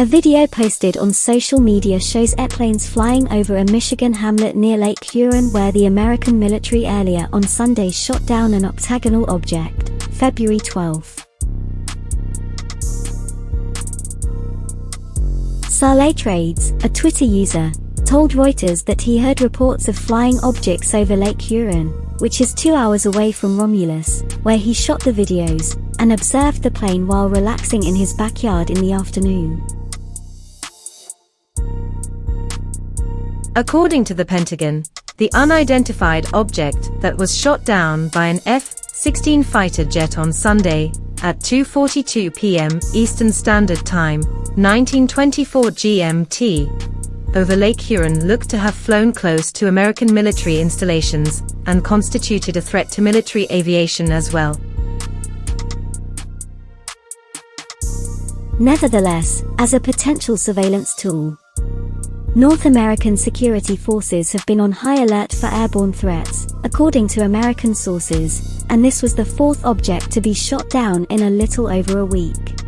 A video posted on social media shows airplanes flying over a Michigan hamlet near Lake Huron where the American military earlier on Sunday shot down an octagonal object, February 12. Saleh Trades, a Twitter user, told Reuters that he heard reports of flying objects over Lake Huron, which is two hours away from Romulus, where he shot the videos, and observed the plane while relaxing in his backyard in the afternoon. According to the Pentagon, the unidentified object that was shot down by an F-16 fighter jet on Sunday at 2.42 p.m. Eastern Standard Time, 1924 GMT, over Lake Huron looked to have flown close to American military installations and constituted a threat to military aviation as well. Nevertheless, as a potential surveillance tool, North American security forces have been on high alert for airborne threats, according to American sources, and this was the fourth object to be shot down in a little over a week.